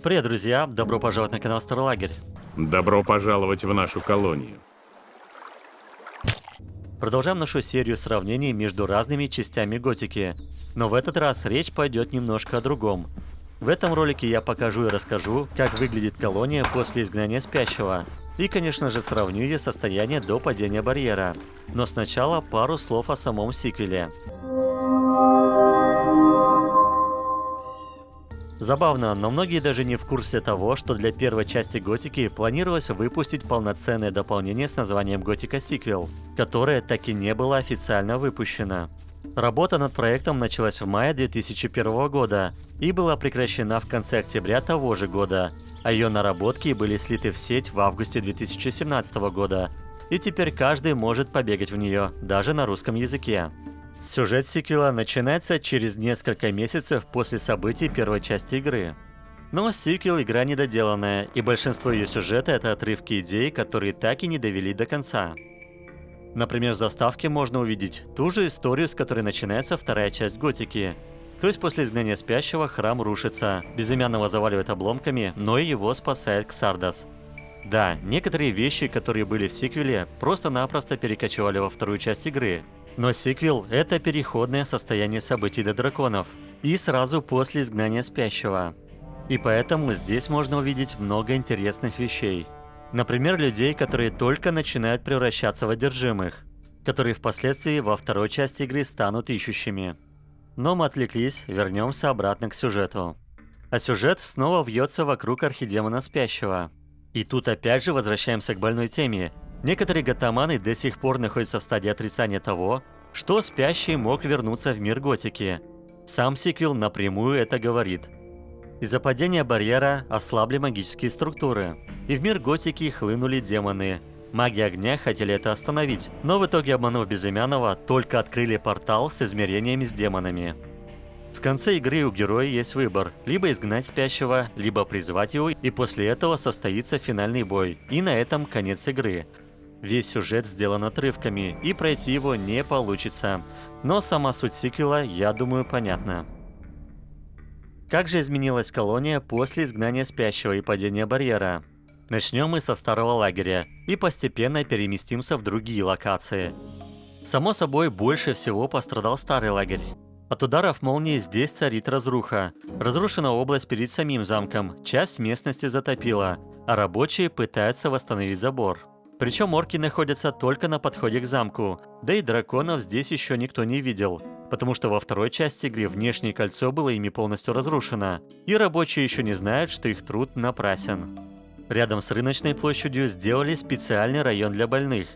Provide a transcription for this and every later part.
Привет, друзья! Добро пожаловать на канал Старолагерь. Добро пожаловать в нашу колонию. Продолжаем нашу серию сравнений между разными частями готики. Но в этот раз речь пойдет немножко о другом. В этом ролике я покажу и расскажу, как выглядит колония после изгнания спящего. И, конечно же, сравню ее состояние до падения барьера. Но сначала пару слов о самом сиквеле. Забавно, но многие даже не в курсе того, что для первой части Готики планировалось выпустить полноценное дополнение с названием Готика Сиквел, которое так и не было официально выпущено. Работа над проектом началась в мае 2001 года и была прекращена в конце октября того же года, а ее наработки были слиты в сеть в августе 2017 года, и теперь каждый может побегать в нее, даже на русском языке. Сюжет сиквела начинается через несколько месяцев после событий первой части игры. Но сиквел – игра недоделанная, и большинство ее сюжета – это отрывки идей, которые так и не довели до конца. Например, в заставке можно увидеть ту же историю, с которой начинается вторая часть Готики. То есть после изгнания спящего храм рушится, безымянного заваливает обломками, но и его спасает Ксардас. Да, некоторые вещи, которые были в сиквеле, просто-напросто перекочевали во вторую часть игры, но сиквел – это переходное состояние событий до драконов, и сразу после изгнания спящего. И поэтому здесь можно увидеть много интересных вещей. Например, людей, которые только начинают превращаться в одержимых, которые впоследствии во второй части игры станут ищущими. Но мы отвлеклись, вернемся обратно к сюжету. А сюжет снова вьется вокруг архидемона спящего. И тут опять же возвращаемся к больной теме Некоторые гатаманы до сих пор находятся в стадии отрицания того, что спящий мог вернуться в мир готики. Сам сиквел напрямую это говорит. Из-за падения барьера ослабли магические структуры, и в мир готики хлынули демоны. Маги огня хотели это остановить, но в итоге, обманув Безымянного, только открыли портал с измерениями с демонами. В конце игры у героя есть выбор – либо изгнать спящего, либо призвать его, и после этого состоится финальный бой, и на этом конец игры. Весь сюжет сделан отрывками, и пройти его не получится. Но сама суть сиквела, я думаю, понятна. Как же изменилась колония после изгнания спящего и падения барьера? Начнем мы со старого лагеря и постепенно переместимся в другие локации. Само собой, больше всего пострадал старый лагерь. От ударов молнии здесь царит разруха. Разрушена область перед самим замком, часть местности затопила, а рабочие пытаются восстановить забор. Причем орки находятся только на подходе к замку, да и драконов здесь еще никто не видел, потому что во второй части игры внешнее кольцо было ими полностью разрушено, и рабочие еще не знают, что их труд напрасен. Рядом с рыночной площадью сделали специальный район для больных.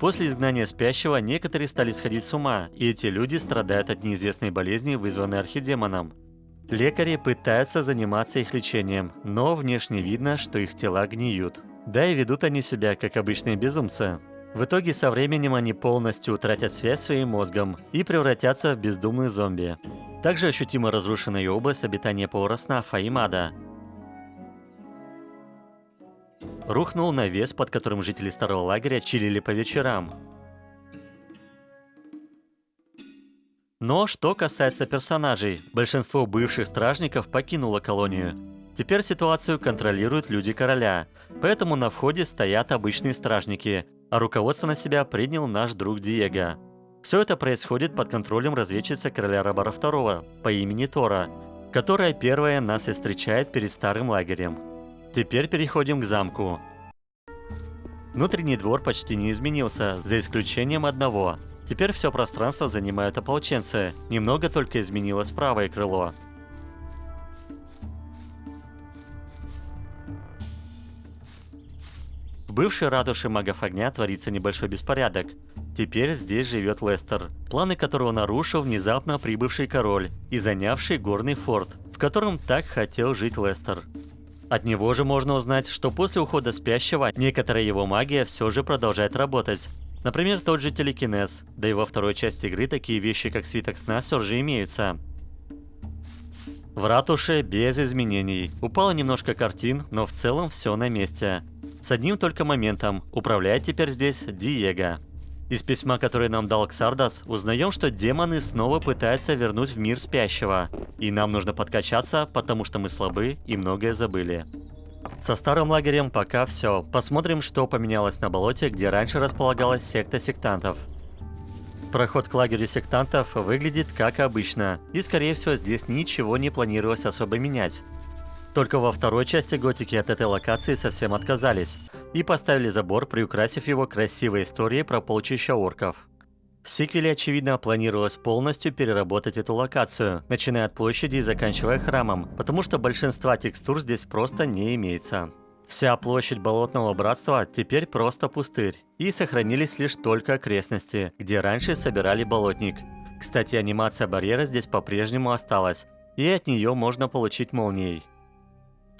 После изгнания спящего некоторые стали сходить с ума, и эти люди страдают от неизвестной болезни, вызванной архидемоном. Лекари пытаются заниматься их лечением, но внешне видно, что их тела гниют. Да и ведут они себя, как обычные безумцы. В итоге со временем они полностью утратят связь своим мозгом и превратятся в бездумных зомби. Также ощутимо разрушена и область обитания Паураснафа и Мада. Рухнул навес, под которым жители старого лагеря чилили по вечерам. Но что касается персонажей, большинство бывших стражников покинуло колонию. Теперь ситуацию контролируют люди короля, поэтому на входе стоят обычные стражники, а руководство на себя принял наш друг Диего. Все это происходит под контролем разведчицы короля Рабара II по имени Тора, которая первая нас и встречает перед старым лагерем. Теперь переходим к замку. Внутренний двор почти не изменился, за исключением одного. Теперь все пространство занимают ополченцы, немного только изменилось правое крыло. В бывшей ратуше магов огня творится небольшой беспорядок. Теперь здесь живет Лестер, планы которого нарушил внезапно прибывший король и занявший горный форт, в котором так хотел жить Лестер. От него же можно узнать, что после ухода спящего некоторая его магия все же продолжает работать. Например, тот же телекинез, да и во второй части игры такие вещи, как свиток сна, все же имеются. В ратуше без изменений. Упало немножко картин, но в целом все на месте. С одним только моментом. Управляет теперь здесь Диего. Из письма, которое нам дал Ксардас, узнаем, что демоны снова пытаются вернуть в мир спящего. И нам нужно подкачаться, потому что мы слабы и многое забыли. Со старым лагерем пока все. Посмотрим, что поменялось на болоте, где раньше располагалась секта сектантов. Проход к лагерю сектантов выглядит как обычно, и скорее всего здесь ничего не планировалось особо менять. Только во второй части Готики от этой локации совсем отказались и поставили забор, приукрасив его красивой историей про полчища орков. В сиквеле, очевидно, планировалось полностью переработать эту локацию, начиная от площади и заканчивая храмом, потому что большинства текстур здесь просто не имеется. Вся площадь Болотного Братства теперь просто пустырь, и сохранились лишь только окрестности, где раньше собирали болотник. Кстати, анимация барьера здесь по-прежнему осталась, и от нее можно получить молнией.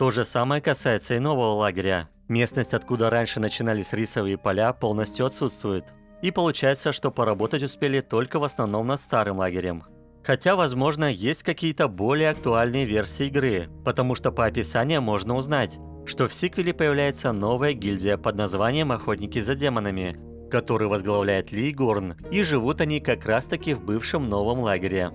То же самое касается и нового лагеря. Местность, откуда раньше начинались рисовые поля, полностью отсутствует. И получается, что поработать успели только в основном над старым лагерем. Хотя, возможно, есть какие-то более актуальные версии игры, потому что по описанию можно узнать, что в сиквеле появляется новая гильдия под названием «Охотники за демонами», который возглавляет Ли Горн, и живут они как раз таки в бывшем новом лагере.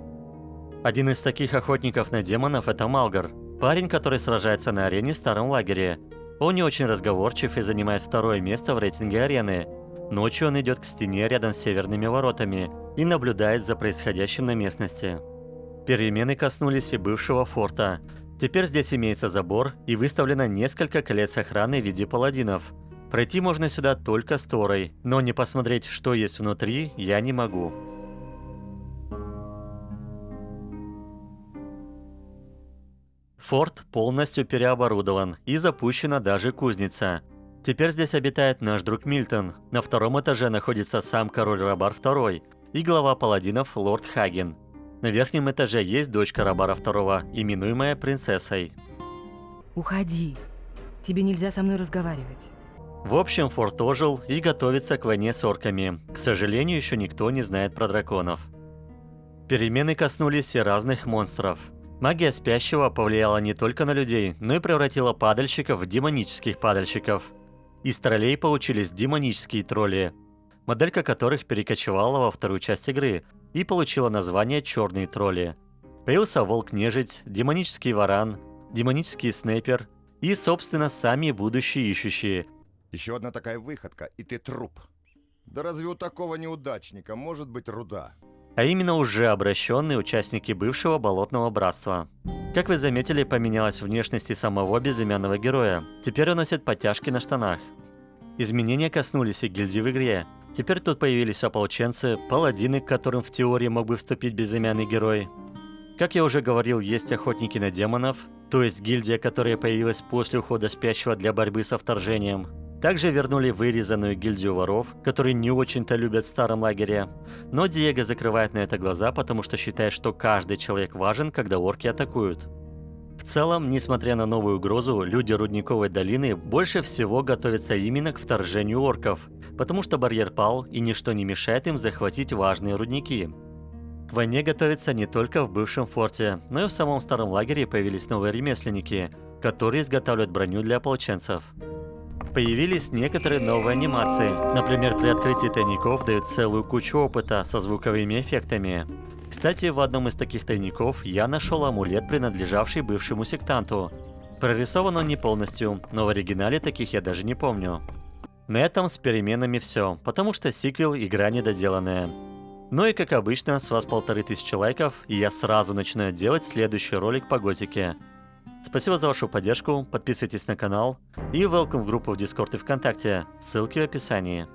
Один из таких охотников на демонов – это Малгар, Парень, который сражается на арене в старом лагере. Он не очень разговорчив и занимает второе место в рейтинге арены. Ночью он идет к стене рядом с северными воротами и наблюдает за происходящим на местности. Перемены коснулись и бывшего форта. Теперь здесь имеется забор и выставлено несколько колец охраны в виде паладинов. Пройти можно сюда только с Торой, но не посмотреть, что есть внутри, я не могу. Форт полностью переоборудован и запущена даже кузница. Теперь здесь обитает наш друг Мильтон. На втором этаже находится сам король Рабар II и глава паладинов лорд Хаген. На верхнем этаже есть дочка Рабара II, именуемая принцессой. Уходи. Тебе нельзя со мной разговаривать. В общем, форт ожил и готовится к войне с орками. К сожалению, еще никто не знает про драконов. Перемены коснулись и разных монстров – Магия спящего повлияла не только на людей, но и превратила падальщиков в демонических падальщиков. Из троллей получились демонические тролли, моделька которых перекочевала во вторую часть игры и получила название «Черные тролли». Появился волк-нежить, демонический варан, демонический снайпер и, собственно, сами будущие ищущие. Еще одна такая выходка, и ты труп. Да разве у такого неудачника может быть руда? А именно уже обращенные участники бывшего Болотного Братства. Как вы заметили, поменялась внешность и самого безымянного героя. Теперь он носит подтяжки на штанах. Изменения коснулись и гильдии в игре. Теперь тут появились ополченцы, паладины, к которым в теории мог бы вступить безымянный герой. Как я уже говорил, есть охотники на демонов, то есть гильдия, которая появилась после ухода спящего для борьбы со вторжением. Также вернули вырезанную гильдию воров, которые не очень-то любят в старом лагере. Но Диего закрывает на это глаза, потому что считает, что каждый человек важен, когда орки атакуют. В целом, несмотря на новую угрозу, люди Рудниковой долины больше всего готовятся именно к вторжению орков, потому что барьер пал и ничто не мешает им захватить важные рудники. К войне готовятся не только в бывшем форте, но и в самом старом лагере появились новые ремесленники, которые изготавливают броню для ополченцев. Появились некоторые новые анимации. Например, при открытии тайников дают целую кучу опыта со звуковыми эффектами. Кстати, в одном из таких тайников я нашел амулет, принадлежавший бывшему сектанту. Прорисован он не полностью, но в оригинале таких я даже не помню. На этом с переменами все, потому что сиквел игра недоделанная. Ну и как обычно, с вас полторы тысячи лайков, и я сразу начинаю делать следующий ролик по готике. Спасибо за вашу поддержку, подписывайтесь на канал и welcome в группу в Discord и ВКонтакте, ссылки в описании.